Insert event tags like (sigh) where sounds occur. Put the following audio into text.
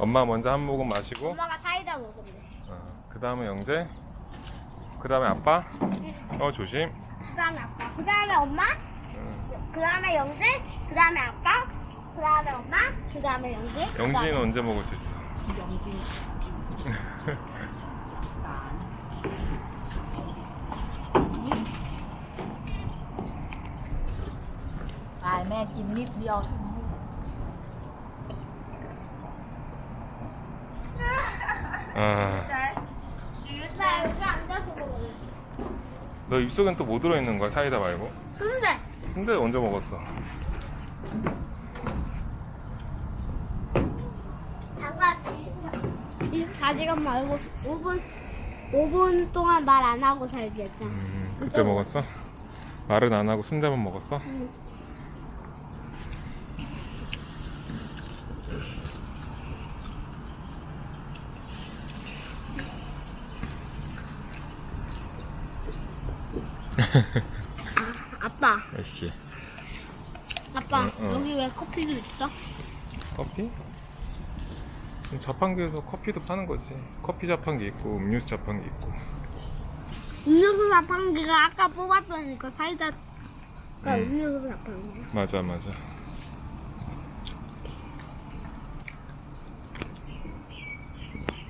엄마 먼저 한 모금 마시고 엄마가 사이다 먹으면 어, 그 다음에 영재 그 다음에 아빠 어 조심 그 다음에 아빠 그 다음에 엄마 응. 그 다음에 영재 그 다음에 아빠 그 다음에 엄마 그 다음에 영재 영진이는 언제 먹을 수 있어? 영진. (laughs) 난. ตายแม่กินนิดเดียว 아, 나 여기 앉아서 먹을래 너 입속엔 또 뭐 들어있는 거야 사이다 말고? 순대 순대 언제 먹었어? 아까 24시간 말고 5분 5분 동안 말 안 하고 살기 했잖아 음, 그때 먹었어? 말은 안 하고 순대만 먹었어? 응. (laughs) 아빠 역시 아빠 응, 응. 여기 왜 커피도 있어? 커피? 자판기에서 커피도 파는 거지 커피 자판기 있고 음료수 자판기 있고 음료수 자판기가 아까 뽑았던 그 사이다가 응. 음료수 자판기 맞아 맞아